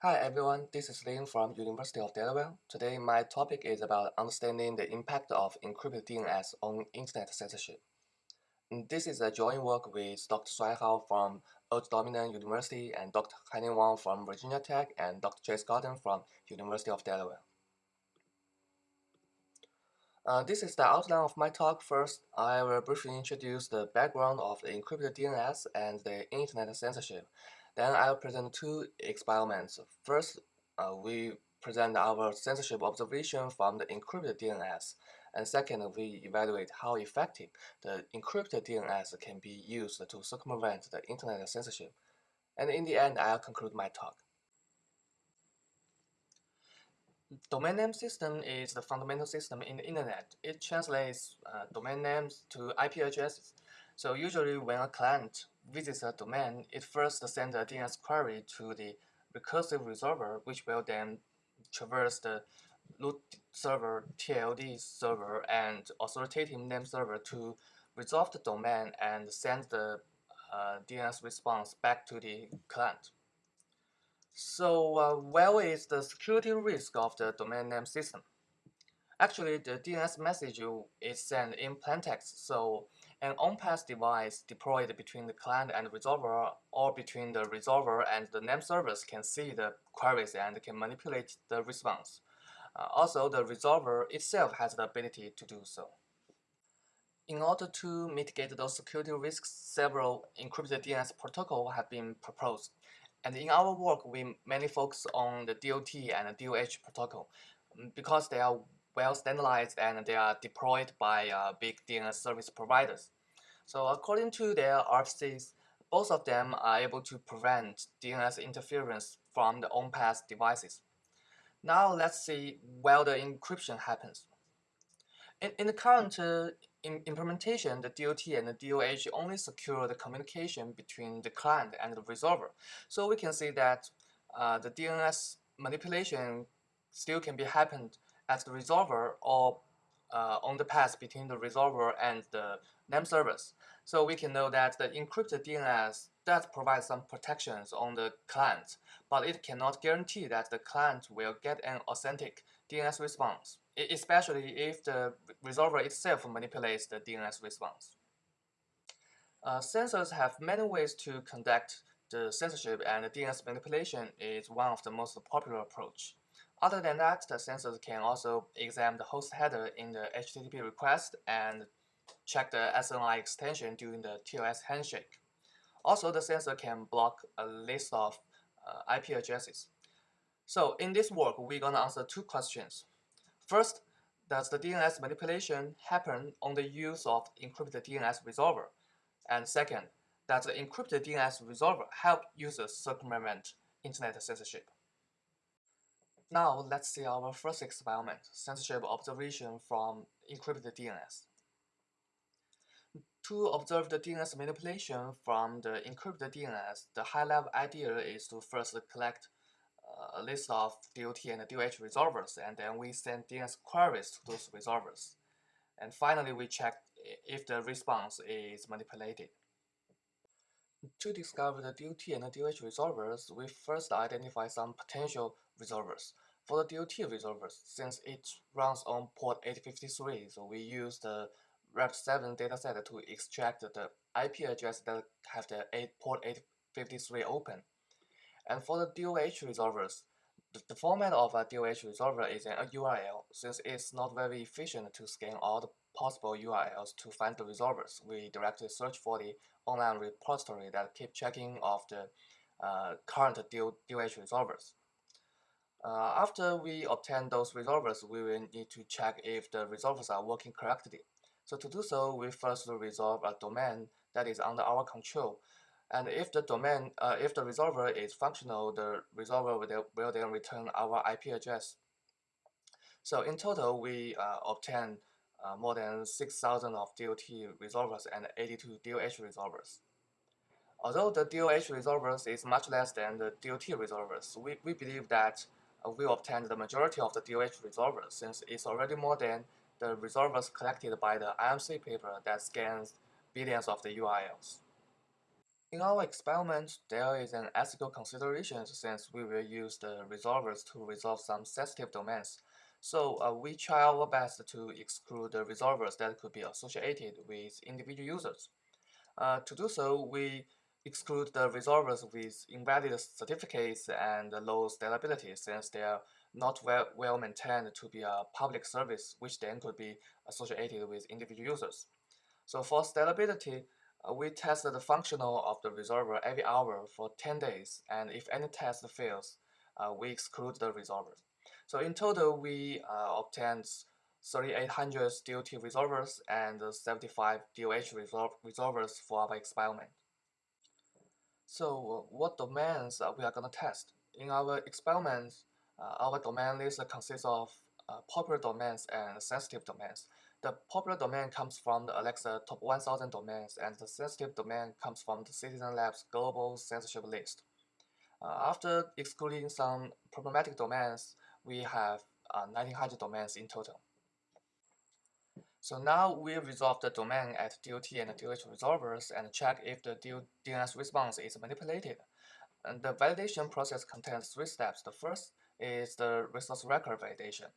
Hi everyone, this is Lin from University of Delaware. Today my topic is about understanding the impact of encrypted DNS on internet censorship. This is a joint work with Dr. Shuai Hao from Old Dominion University and Dr. Haining Wang from Virginia Tech and Dr. Chase Cotton from University of Delaware. Uh, this is the outline of my talk. First, I will briefly introduce the background of the encrypted DNS and the internet censorship. Then I'll present two experiments. First, uh, we present our censorship observation from the encrypted DNS. And second, we evaluate how effective the encrypted DNS can be used to circumvent the internet censorship. And in the end, I'll conclude my talk. Domain name system is the fundamental system in the internet. It translates uh, domain names to IP addresses. So usually when a client visits a domain, it first sends a DNS query to the recursive resolver, which will then traverse the root server, TLD server, and authoritative name server to resolve the domain and send the uh, DNS response back to the client. So uh, where is the security risk of the domain name system? Actually, the DNS message is sent in plaintext, so an on-path device deployed between the client and resolver or between the resolver and the name servers can see the queries and can manipulate the response. Uh, also, the resolver itself has the ability to do so. In order to mitigate those security risks, several encrypted DNS protocols have been proposed. And in our work, we mainly focus on the DOT and the DOH protocol mm, because they are well standardized and they are deployed by uh, big DNS service providers. So according to their RFCs, both of them are able to prevent DNS interference from the on-path devices. Now let's see where the encryption happens. In, in the current uh, in implementation, the DOT and the DOH only secure the communication between the client and the resolver. So we can see that uh, the DNS manipulation still can be happened at the resolver or uh, on the path between the resolver and the name servers. So we can know that the encrypted DNS does provide some protections on the client, but it cannot guarantee that the client will get an authentic DNS response, especially if the resolver itself manipulates the DNS response. Uh, censors have many ways to conduct the censorship and the DNS manipulation is one of the most popular approach. Other than that, the censors can also examine the host header in the HTTP request and check the SNI extension during the TLS handshake. Also, the censor can block a list of uh, IP addresses. So in this work, we're going to answer two questions. First, does the DNS manipulation happen on the use of encrypted DNS resolver? And second, does the encrypted DNS resolver help users circumvent internet censorship? Now let's see our first experiment, censorship observation from encrypted DNS. To observe the DNS manipulation from the encrypted DNS, the high-level idea is to first collect a list of DOT and DOH resolvers, and then we send DNS queries to those resolvers. And finally, we check if the response is manipulated. To discover the DOT and the DOH resolvers, we first identify some potential resolvers. For the DOT resolvers, since it runs on port 853, so we use the Rapid7 dataset to extract the IP address that have the 8 port 853 open. And for the DOH resolvers, the, the format of a DOH resolver is a URL. Since it's not very efficient to scan all the possible URLs to find the resolvers, we directly search for the online repository that keep checking of the uh, current DOH resolvers. Uh, after we obtain those resolvers, we will need to check if the resolvers are working correctly. So to do so, we first resolve a domain that is under our control. And if the domain, uh, if the resolver is functional, the resolver will, then return our IP address. So in total, we uh, obtain uh, more than 6,000 of DOT resolvers and 82 DOH resolvers. Although the DOH resolvers is much less than the DOT resolvers, we, we believe that uh, we obtained the majority of the DOH resolvers since it's already more than the resolvers collected by the IMC paper that scans billions of the URLs. In our experiment, there is an ethical consideration since we will use the resolvers to resolve some sensitive domains. So uh, we try our best to exclude the resolvers that could be associated with individual users. Uh, to do so, we exclude the resolvers with invalid certificates and low stability since they are not well, well maintained to be a public service, which then could be associated with individual users. So for stability, we test the functional of the resolver every hour for 10 days, and if any test fails, uh, we exclude the resolver. So in total, we uh, obtained 3800 DOT resolvers and 75 DOH resol resolvers for our experiment. So what domains we are going to test? In our experiments, uh, our domain list consists of uh, popular domains and sensitive domains. The popular domain comes from the Alexa top 1000 domains, and the sensitive domain comes from the Citizen Labs global censorship list. Uh, after excluding some problematic domains, we have uh, 1900 domains in total. So now we resolve the domain at DOT and DOH resolvers and check if the DNS response is manipulated. And the validation process contains three steps. The first is the resource record validation.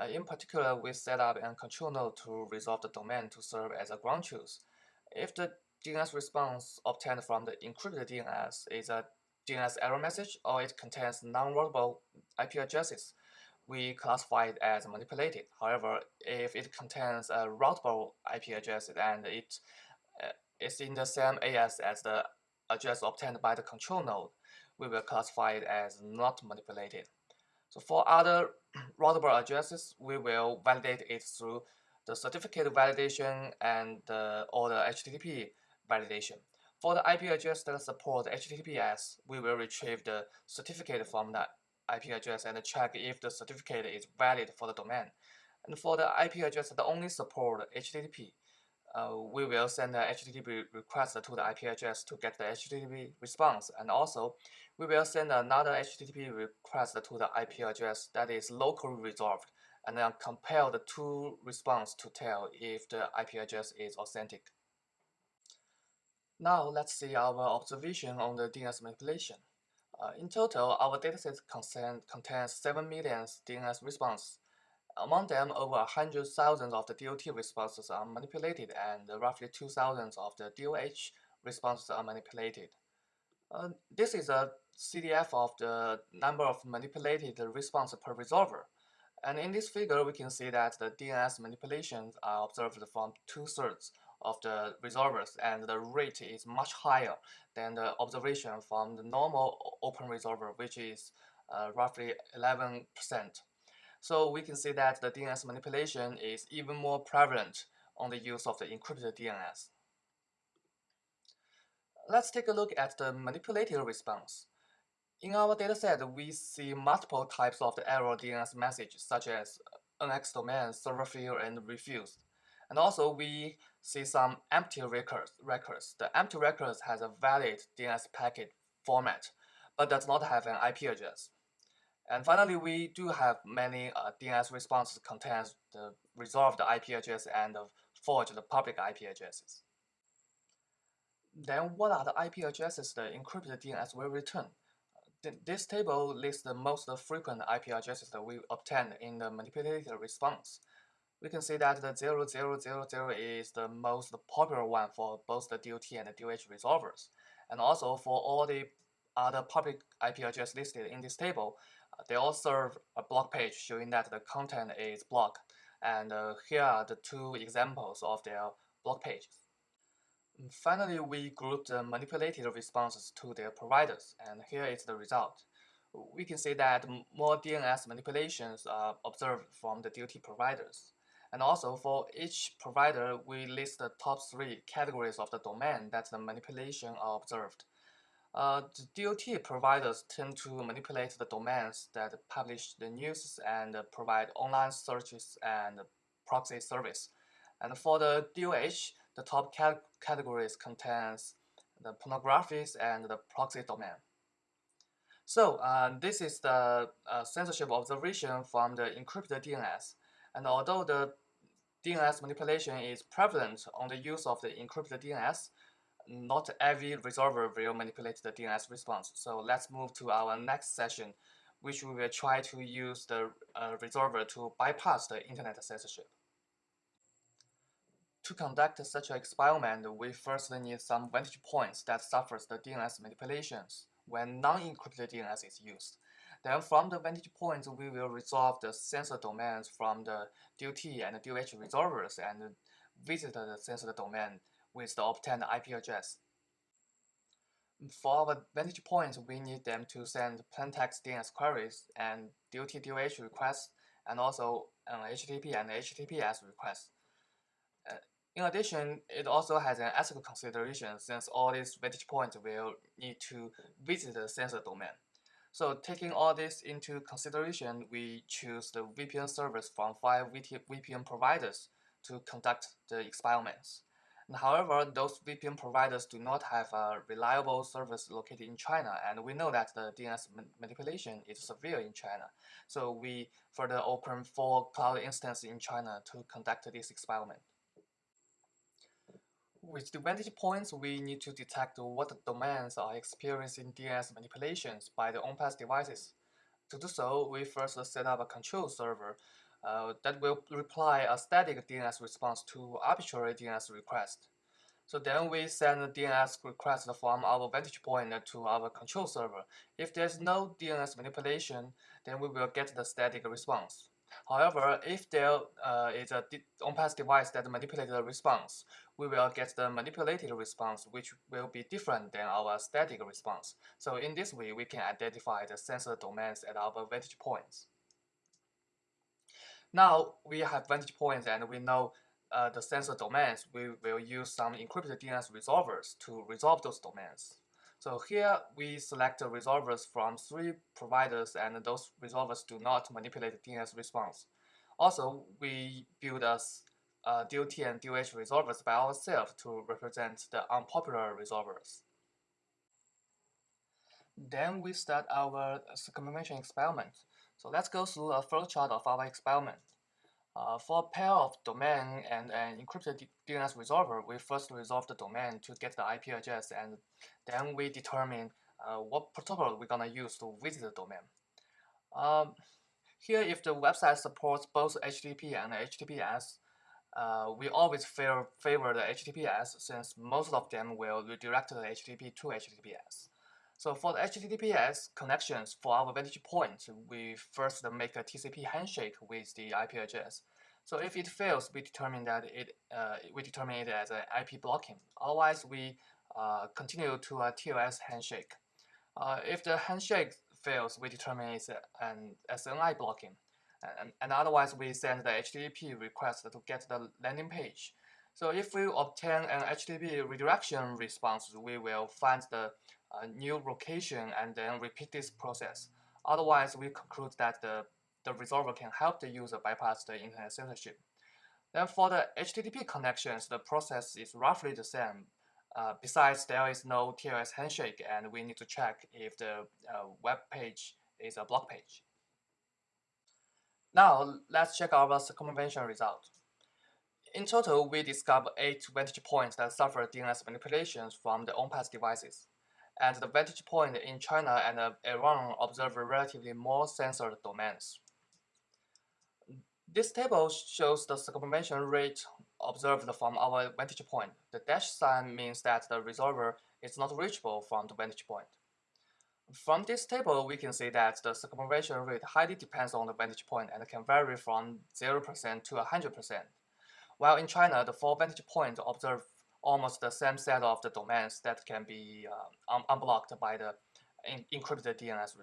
Uh, in particular, we set up a control node to resolve the domain to serve as a ground truth. If the DNS response obtained from the encrypted DNS is a DNS error message or it contains non-routable IP addresses, we classify it as manipulated. However, if it contains a routable IP address and it uh, is in the same AS as the address obtained by the control node, we will classify it as not manipulated. So for other routable addresses, we will validate it through the certificate validation and uh, or the HTTP validation. For the IP address that support HTTPS, we will retrieve the certificate from the IP address and check if the certificate is valid for the domain. And for the IP address that only support HTTP, uh, we will send the HTTP request to the IP address to get the HTTP response. And also, we will send another HTTP request to the IP address that is locally resolved and then compare the two response to tell if the IP address is authentic. Now let's see our observation on the DNS manipulation. Uh, in total, our dataset contains 7 million DNS responses. Among them, over 100,000 of the DOT responses are manipulated and roughly 2,000 of the DOH responses are manipulated. Uh, this is a CDF of the number of manipulated responses per resolver. And in this figure, we can see that the DNS manipulations are observed from two-thirds of the resolvers, and the rate is much higher than the observation from the normal open resolver, which is uh, roughly 11%. So we can see that the DNS manipulation is even more prevalent on the use of the encrypted DNS. Let's take a look at the manipulated response. In our dataset, we see multiple types of the error DNS message, such as NX domain, server failure, and refused. And also, we see some empty records. records. The empty records has a valid DNS packet format, but does not have an IP address. And finally, we do have many uh, DNS responses contains the resolved IP address and the forged public IP addresses. Then what are the IP addresses the encrypted DNS will return? This table lists the most frequent IP addresses that we obtained in the manipulated response. We can see that the 0000 is the most popular one for both the DOT and the DOH resolvers. And also for all the other public IP addresses listed in this table, they all serve a block page showing that the content is blocked. And uh, here are the two examples of their block pages. Finally, we grouped the manipulated responses to their providers, and here is the result. We can see that more DNS manipulations are observed from the DOT providers. And also for each provider, we list the top three categories of the domain that the manipulation are observed. Uh, the DOT providers tend to manipulate the domains that publish the news and provide online searches and proxy service. And for the DOH, the top cat categories contains the pornographies and the proxy domain. So uh, this is the uh, censorship observation from the encrypted DNS. And although the DNS manipulation is prevalent on the use of the encrypted DNS, not every resolver will manipulate the DNS response. So let's move to our next session, which we will try to use the uh, resolver to bypass the internet censorship. To conduct such an experiment, we first need some vantage points that suffers the DNS manipulations when non-encrypted DNS is used. Then from the vantage points, we will resolve the censor domains from the DOT and DOH resolvers and visit the censored domain with the obtained IP address. For our vantage points, we need them to send plaintext DNS queries and DOT-DOH requests, and also an HTTP and HTTPS requests. Uh, in addition, it also has an ethical consideration since all these vantage points will need to visit the censor domain. So taking all this into consideration, we choose the VPN service from five VPN providers to conduct the experiments. However, those VPN providers do not have a reliable service located in China, and we know that the DNS manipulation is severe in China. So we further open four cloud instances in China to conduct this experiment. With the vantage points, we need to detect what domains are experiencing DNS manipulations by the on-path devices. To do so, we first set up a control server uh, that will reply a static DNS response to arbitrary DNS request. So then we send a DNS request from our vantage point to our control server. If there's no DNS manipulation, then we will get the static response. However, if there uh, is a on-path device that manipulates the response, we will get the manipulated response, which will be different than our static response. So in this way, we can identify the censor domains at our vantage points. Now we have vantage points and we know uh, the censor domains. We will use some encrypted DNS resolvers to resolve those domains. So here we select the resolvers from three providers and those resolvers do not manipulate DNS response. Also, we build a uh, DOT and DOH resolvers by ourselves to represent the unpopular resolvers. Then we start our circumvention experiment. So let's go through a flowchart of our experiment. Uh, for a pair of domain and an encrypted DNS resolver, we first resolve the domain to get the IP address and then we determine uh, what protocol we're gonna use to visit the domain. Um, here, if the website supports both HTTP and HTTPS, uh, we always favor, favor the HTTPS since most of them will redirect the HTTP to HTTPS. So for the HTTPS connections for our vantage point, we first make a TCP handshake with the IP address. So if it fails, we determine that it uh, we determine it as an IP blocking. Otherwise, we uh, continue to a TLS handshake. Uh, if the handshake fails, we determine it's an SNI blocking. And, and otherwise, we send the HTTP request to get the landing page. So if we obtain an HTTP redirection response, we will find the uh, new location and then repeat this process. Otherwise, we conclude that the, the resolver can help the user bypass the internet censorship. Then for the HTTP connections, the process is roughly the same. Uh, besides, there is no TLS handshake, and we need to check if the uh, web page is a block page. Now, let's check our circumvention result. In total, we discovered eight vantage points that suffer DNS manipulations from the on-path devices. And the vantage point in China and uh, Iran observe relatively more censored domains. This table shows the circumvention rate observed from our vantage point. The dash sign means that the resolver is not reachable from the vantage point. From this table, we can see that the circumvention rate highly depends on the vantage point and can vary from 0% to 100%. While in China, the four vantage points observe almost the same set of the domains that can be uh, un unblocked by the encrypted DNS.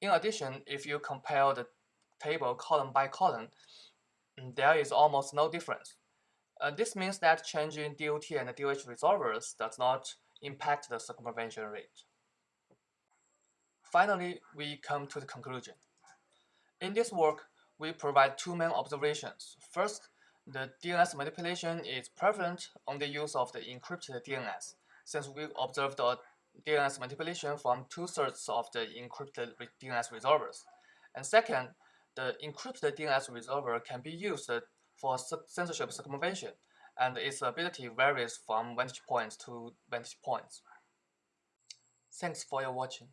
In addition, if you compare the table column by column, mm, there is almost no difference. Uh, this means that changing DOT and DOH resolvers does not impact the circumvention rate. Finally, we come to the conclusion. In this work, we provide two main observations. First, the DNS manipulation is prevalent on the use of the encrypted DNS, since we observed the DNS manipulation from two-thirds of the encrypted DNS resolvers. And second, the encrypted DNS resolver can be used for censorship circumvention, and its ability varies from vantage points to vantage points. Thanks for your watching.